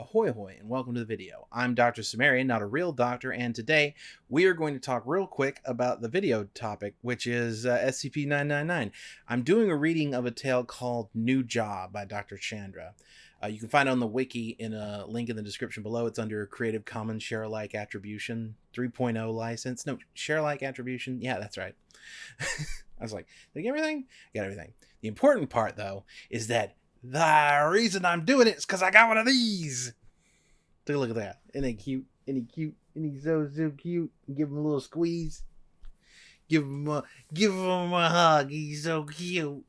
Ahoy hoy and welcome to the video. I'm Dr. Sumerian, not a real doctor, and today we are going to talk real quick about the video topic, which is uh, SCP-999. I'm doing a reading of a tale called New Job by Dr. Chandra. Uh, you can find it on the wiki in a link in the description below. It's under a Creative Commons Share Alike Attribution 3.0 license. No, Share Alike Attribution. Yeah, that's right. I was like, did I get everything? I got everything. The important part, though, is that the reason I'm doing it is because I got one of these. Take a look at that. Isn't he cute? He cute? He so so cute? Give him a little squeeze. Give him a give him a hug. He's so cute.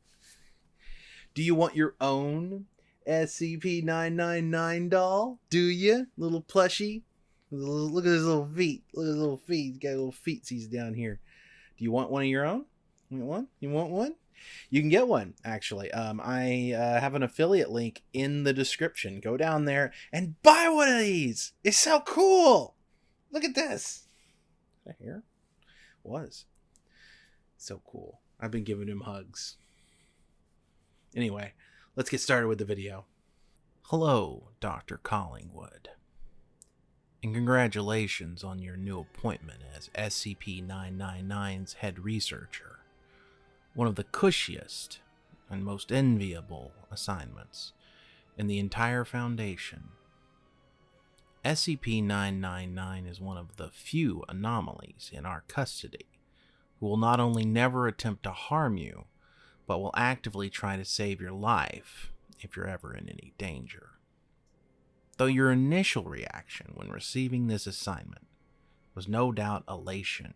Do you want your own SCP-999 doll? Do you? Little plushie? Look at his little feet. Look at his little feet. He's got little feetsies down here. Do you want one of your own? You want one? You want one? You can get one actually. Um, I uh, have an affiliate link in the description. Go down there and buy one of these. It's so cool. Look at this. Is that here? Was so cool. I've been giving him hugs. Anyway, let's get started with the video. Hello, Dr. Collingwood. And congratulations on your new appointment as SCP 999's head researcher one of the cushiest and most enviable assignments in the entire Foundation. SCP-999 is one of the few anomalies in our custody who will not only never attempt to harm you, but will actively try to save your life if you're ever in any danger. Though your initial reaction when receiving this assignment was no doubt elation,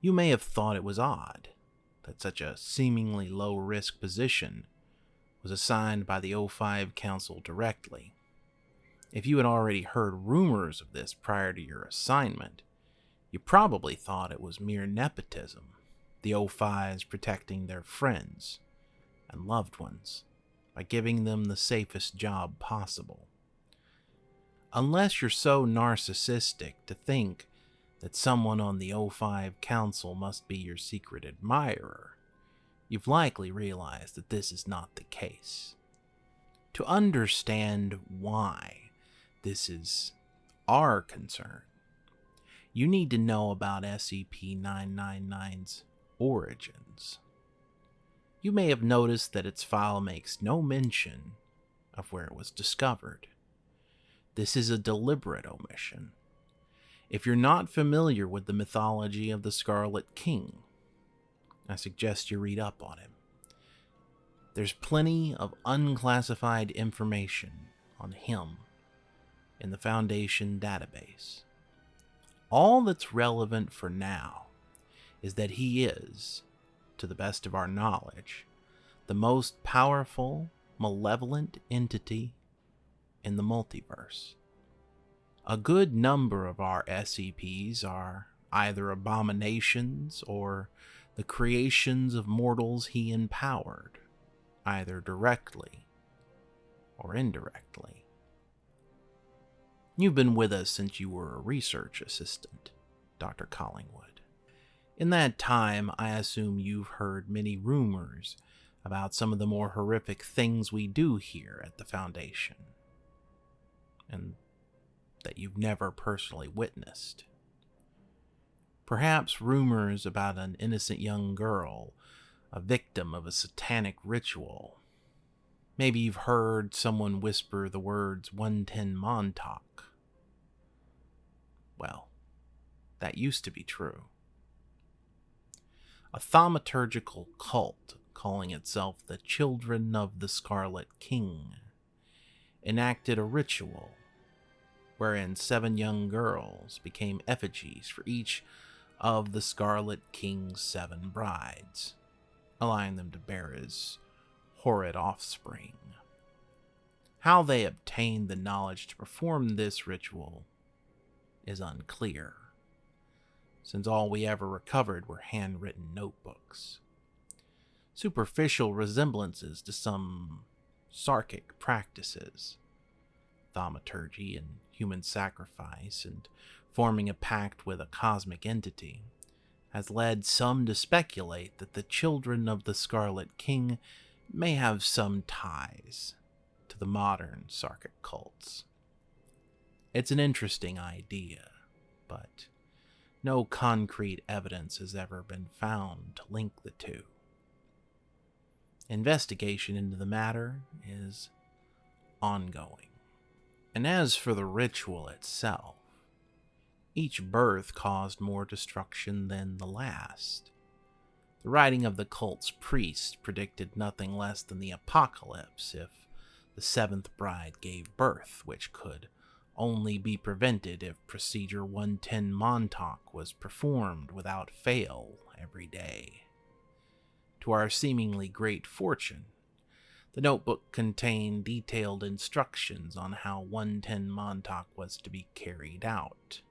you may have thought it was odd that such a seemingly low risk position was assigned by the O5 Council directly. If you had already heard rumors of this prior to your assignment, you probably thought it was mere nepotism, the O5s protecting their friends and loved ones by giving them the safest job possible. Unless you're so narcissistic to think that someone on the O5 Council must be your secret admirer, you've likely realized that this is not the case. To understand why this is our concern, you need to know about SCP-999's origins. You may have noticed that its file makes no mention of where it was discovered. This is a deliberate omission if you're not familiar with the mythology of the Scarlet King, I suggest you read up on him. There's plenty of unclassified information on him in the Foundation database. All that's relevant for now is that he is, to the best of our knowledge, the most powerful, malevolent entity in the multiverse. A good number of our SCPs are either abominations or the creations of mortals he empowered, either directly or indirectly. You've been with us since you were a research assistant, Dr. Collingwood. In that time, I assume you've heard many rumors about some of the more horrific things we do here at the Foundation. And that you've never personally witnessed. Perhaps rumors about an innocent young girl, a victim of a satanic ritual. Maybe you've heard someone whisper the words 110 Montauk. Well, that used to be true. A thaumaturgical cult calling itself the Children of the Scarlet King enacted a ritual wherein seven young girls became effigies for each of the Scarlet King's seven brides, allowing them to bear his horrid offspring. How they obtained the knowledge to perform this ritual is unclear, since all we ever recovered were handwritten notebooks. Superficial resemblances to some sarkic practices, thaumaturgy and human sacrifice and forming a pact with a cosmic entity, has led some to speculate that the children of the Scarlet King may have some ties to the modern Sarkic cults. It's an interesting idea, but no concrete evidence has ever been found to link the two. Investigation into the matter is ongoing. And as for the ritual itself, each birth caused more destruction than the last. The writing of the cult's priest predicted nothing less than the apocalypse if the seventh bride gave birth, which could only be prevented if Procedure 110 Montauk was performed without fail every day. To our seemingly great fortune, the notebook contained detailed instructions on how 110 Montauk was to be carried out.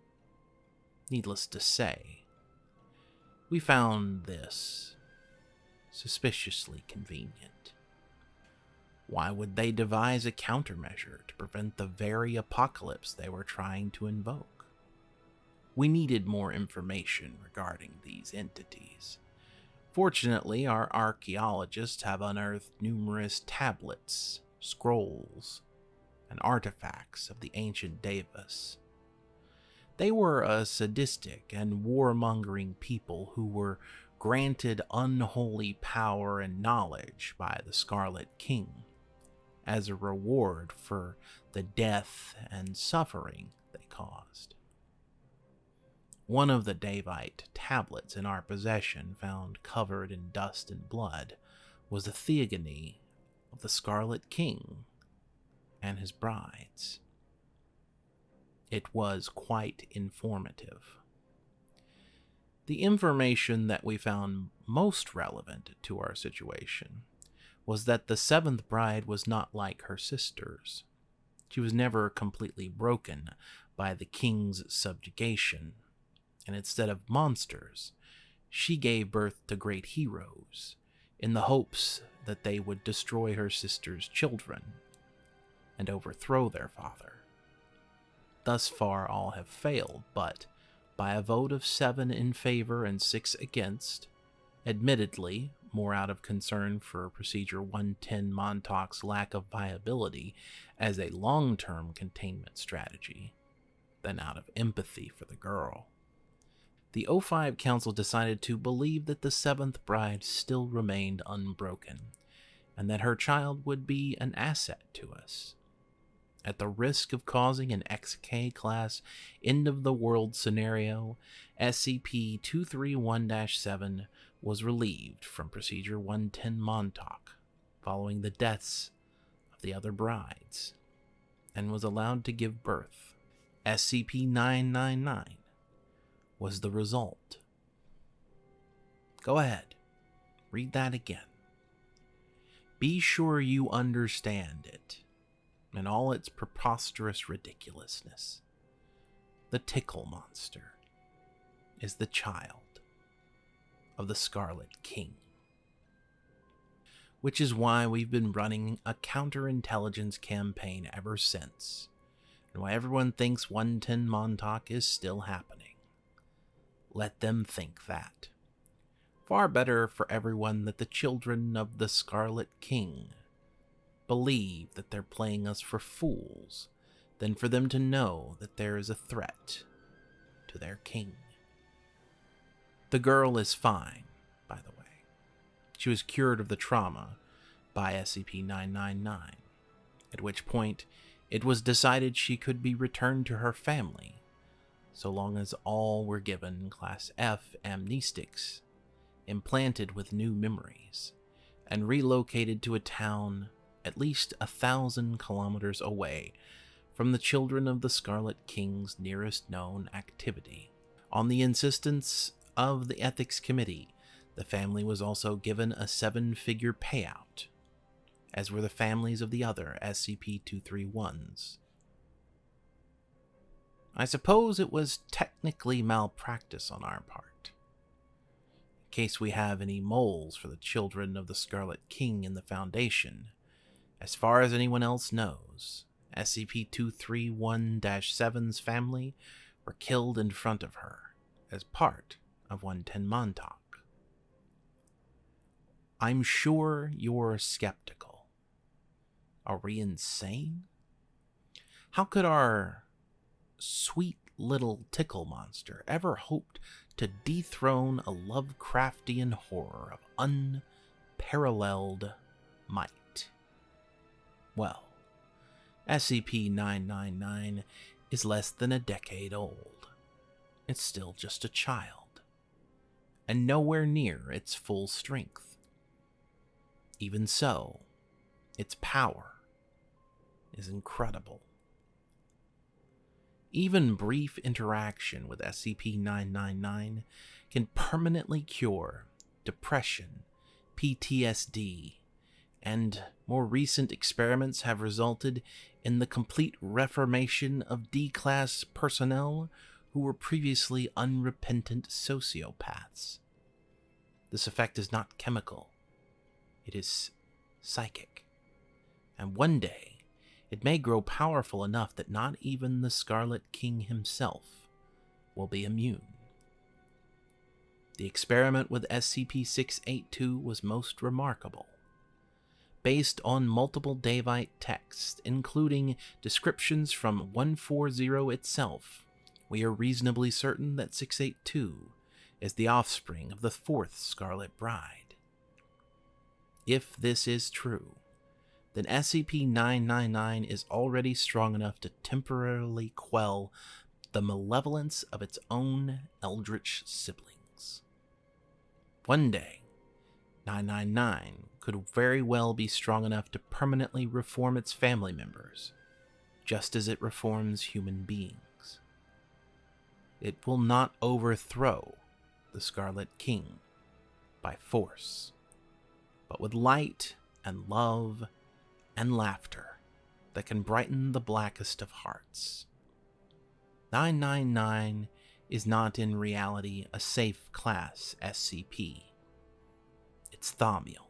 Needless to say, we found this suspiciously convenient. Why would they devise a countermeasure to prevent the very apocalypse they were trying to invoke? We needed more information regarding these entities. Fortunately, our archaeologists have unearthed numerous tablets, scrolls, and artifacts of the ancient Daevas. They were a sadistic and warmongering people who were granted unholy power and knowledge by the Scarlet King as a reward for the death and suffering they caused. One of the Daevite tablets in our possession, found covered in dust and blood, was the theogony of the Scarlet King and his brides. It was quite informative. The information that we found most relevant to our situation was that the seventh bride was not like her sisters. She was never completely broken by the king's subjugation and instead of monsters, she gave birth to great heroes in the hopes that they would destroy her sister's children and overthrow their father. Thus far, all have failed, but by a vote of seven in favor and six against, admittedly more out of concern for Procedure 110 Montauk's lack of viability as a long term containment strategy than out of empathy for the girl the O5 Council decided to believe that the seventh bride still remained unbroken, and that her child would be an asset to us. At the risk of causing an XK class end of the world scenario, SCP 231 7 was relieved from Procedure 110 Montauk following the deaths of the other brides and was allowed to give birth. SCP 999 was the result. Go ahead, read that again. Be sure you understand it and all its preposterous ridiculousness. The tickle monster is the child of the Scarlet King. Which is why we've been running a counterintelligence campaign ever since, and why everyone thinks 110 Montauk is still happening let them think that. Far better for everyone that the children of the Scarlet King believe that they're playing us for fools than for them to know that there is a threat to their king. The girl is fine, by the way. She was cured of the trauma by SCP 999, at which point it was decided she could be returned to her family so long as all were given Class F amnestics, implanted with new memories, and relocated to a town at least a thousand kilometers away from the children of the Scarlet King's nearest known activity. On the insistence of the Ethics Committee, the family was also given a seven figure payout, as were the families of the other SCP 231s. I suppose it was technically malpractice on our part. In case we have any moles for the children of the Scarlet King in the Foundation, as far as anyone else knows, SCP 231 7's family were killed in front of her as part of 110 Montauk. I'm sure you're skeptical. Are we insane? How could our sweet little tickle monster ever hoped to dethrone a Lovecraftian horror of unparalleled might? Well, SCP 999 is less than a decade old. It's still just a child, and nowhere near its full strength. Even so, its power is incredible. Even brief interaction with SCP 999 can permanently cure depression, PTSD, and more recent experiments have resulted in the complete reformation of D class personnel who were previously unrepentant sociopaths. This effect is not chemical, it is psychic. And one day, it may grow powerful enough that not even the Scarlet King himself will be immune. The experiment with SCP 682 was most remarkable. Based on multiple Daevite texts, including descriptions from 140 itself, we are reasonably certain that 682 is the offspring of the fourth Scarlet Bride. If this is true, then SCP 999 is already strong enough to temporarily quell the malevolence of its own eldritch siblings. One day, 999 could very well be strong enough to permanently reform its family members, just as it reforms human beings. It will not overthrow the Scarlet King by force, but with light and love and laughter that can brighten the blackest of hearts. 999 is not in reality a safe class SCP. It's Thaumiel.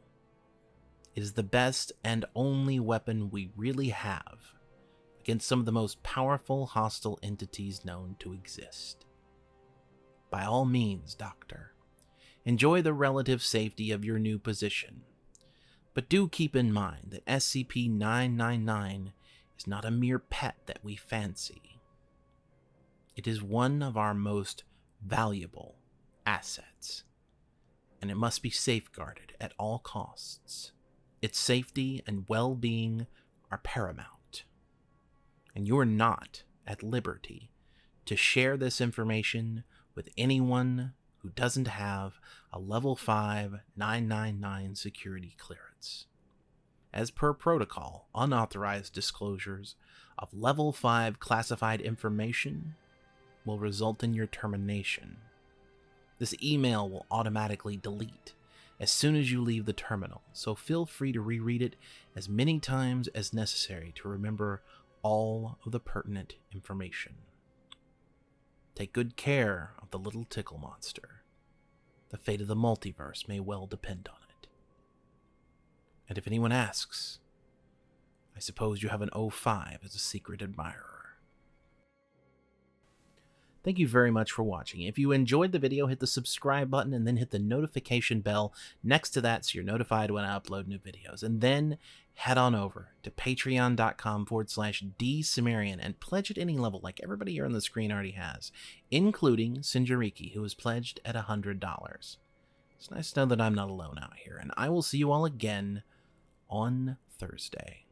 It is the best and only weapon we really have against some of the most powerful hostile entities known to exist. By all means, Doctor, enjoy the relative safety of your new position but do keep in mind that SCP 999 is not a mere pet that we fancy. It is one of our most valuable assets, and it must be safeguarded at all costs. Its safety and well being are paramount, and you are not at liberty to share this information with anyone who doesn't have a level 5 999 security clearance. As per protocol, unauthorized disclosures of level 5 classified information will result in your termination. This email will automatically delete as soon as you leave the terminal, so feel free to reread it as many times as necessary to remember all of the pertinent information. Take good care of the little tickle monster. The fate of the multiverse may well depend on it. And if anyone asks, I suppose you have an O5 as a secret admirer. Thank you very much for watching. If you enjoyed the video, hit the subscribe button and then hit the notification bell next to that so you're notified when I upload new videos. And then head on over to patreon.com forward slash dsumerian and pledge at any level like everybody here on the screen already has, including Sinjariki, who has pledged at $100. It's nice to know that I'm not alone out here, and I will see you all again on Thursday.